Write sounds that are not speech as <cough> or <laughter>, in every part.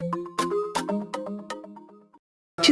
you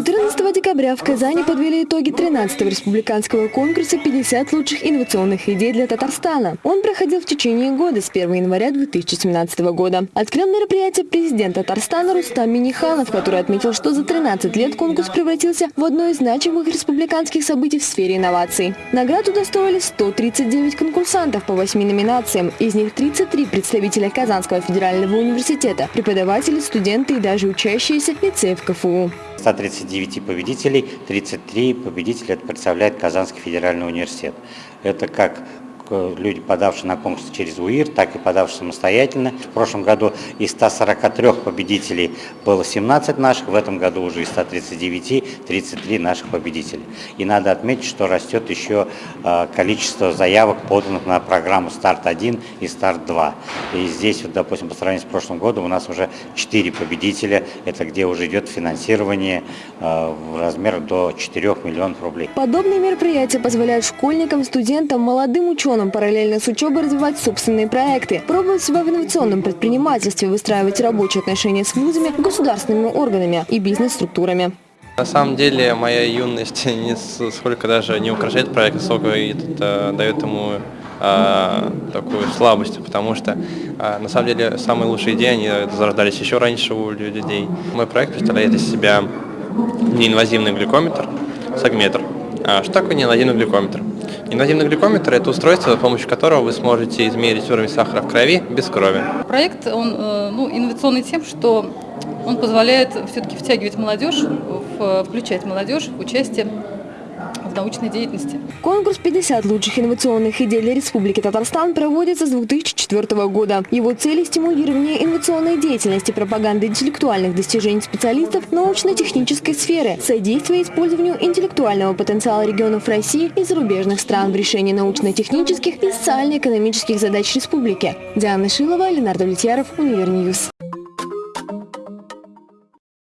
14 декабря в Казани подвели итоги 13-го республиканского конкурса «50 лучших инновационных идей для Татарстана». Он проходил в течение года с 1 января 2017 года. Открыл мероприятие президент Татарстана Рустам Миниханов, который отметил, что за 13 лет конкурс превратился в одно из значимых республиканских событий в сфере инноваций. Наград удостоили 139 конкурсантов по 8 номинациям. Из них 33 представителя Казанского федерального университета, преподаватели, студенты и даже учащиеся лицеев КФУ. 139 победителей, 33 победителя представляет Казанский федеральный университет. Это как люди, подавшие на конкурс через УИР, так и подавшие самостоятельно. В прошлом году из 143 победителей было 17 наших, в этом году уже из 139 33 наших победителей. И надо отметить, что растет еще а, количество заявок, поданных на программу «Старт-1» и «Старт-2». И здесь, вот, допустим, по сравнению с прошлым годом у нас уже 4 победителя, это где уже идет финансирование а, в размер до 4 миллионов рублей. Подобные мероприятия позволяют школьникам, студентам, молодым ученым ученым параллельно с учебой развивать собственные проекты, пробовать себя в инновационном предпринимательстве, выстраивать рабочие отношения с вузами, государственными органами и бизнес-структурами. На самом деле моя юность <laughs> не сколько даже не украшает проект, сколько это дает ему а, такую слабость, потому что а, на самом деле самые лучшие идеи они зарождались еще раньше у людей. Мой проект представляет из себя неинвазивный глюкометр, сагметр. А что такое неинвазивный глюкометр? Инвазивный глюкометр – это устройство, с помощью которого вы сможете измерить уровень сахара в крови без крови. Проект он, э, ну, инновационный тем, что он позволяет все-таки втягивать молодежь, включать молодежь в участие научной деятельности. Конкурс «50 лучших инновационных идей для Республики Татарстан» проводится с 2004 года. Его цели – стимулирование инновационной деятельности, пропаганда интеллектуальных достижений специалистов научно-технической сферы, содействие использованию интеллектуального потенциала регионов России и зарубежных стран в решении научно-технических и социально-экономических задач республики. Диана Шилова, Ленардо Влетьяров, Univer News.